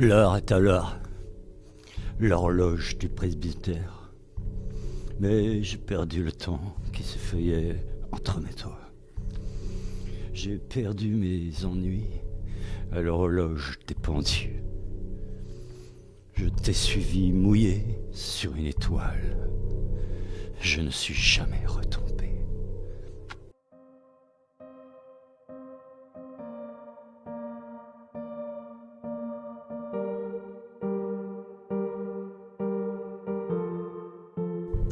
L'heure est à l'heure. L'horloge du presbytère. Mais j'ai perdu le temps qui s'effeuillait entre mes doigts. J'ai perdu mes ennuis à l'horloge des pendus. Je t'ai suivi mouillé sur une étoile. Je ne suis jamais retombé.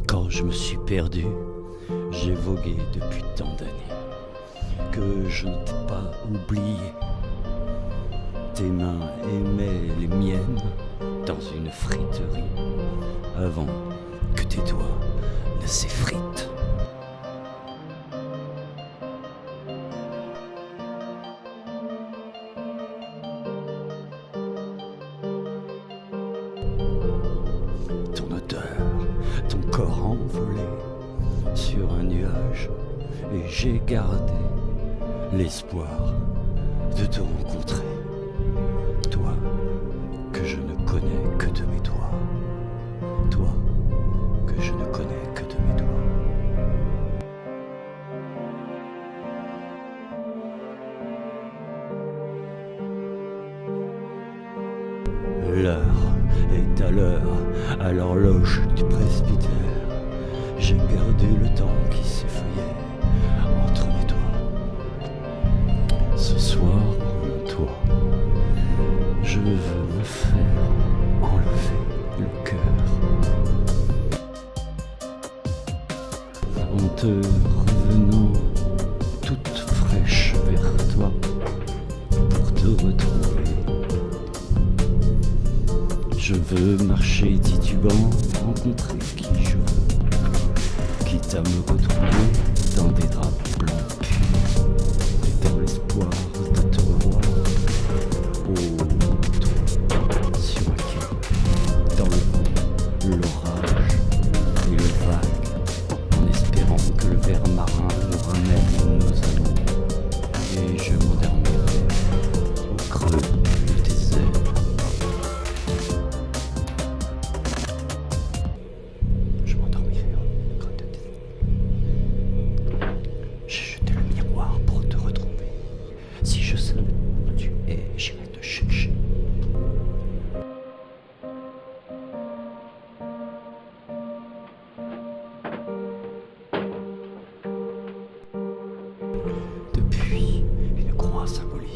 Quand je me suis perdu, j'ai vogué depuis tant d'années que je ne t'ai pas oublié. Tes mains aimaient les miennes dans une friterie avant que tes doigts ne s'effritent. Ton corps envolé sur un nuage, et j'ai gardé l'espoir de te rencontrer. Toi que je ne connais que de mes doigts. Toi L'heure est à l'heure, à l'horloge du presbytère. J'ai perdu le temps qui s'effeuillait entre mes doigts. Ce soir, toi, je veux me faire enlever le cœur. En te revenant toute fraîche vers toi pour te retrouver. Je veux marcher titubant, rencontrer qui je veux, quitte à me retrouver dans des draps blancs. Et dans l'espoir de te revoir. Oh, toi, sur dans le vent,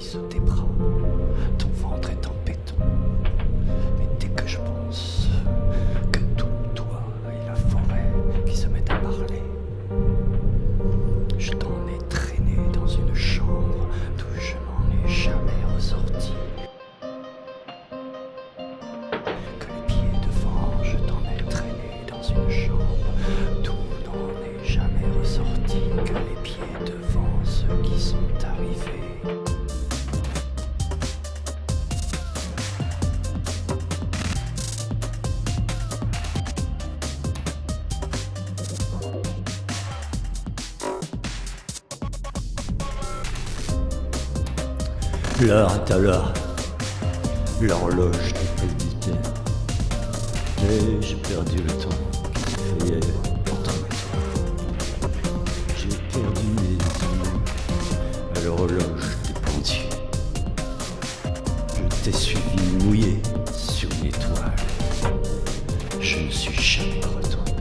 symbolise tes bras. Ton ventre est en béton. Mais dès que je pense que tout toi et la forêt qui se mettent à parler, je t'en ai traîné dans une chambre d'où je n'en ai jamais ressorti. Que les pieds devant, je t'en ai traîné dans une chambre d'où n'en ai jamais ressorti. Que les pieds devant ceux qui sont arrivés. L'heure est à l'heure, l'horloge du presbytère. Mais j'ai perdu le temps qui doigts. J'ai perdu mes ennuis à l'horloge des pendiers. Je t'ai suivi mouillé sur une étoile. Je ne suis jamais retourné.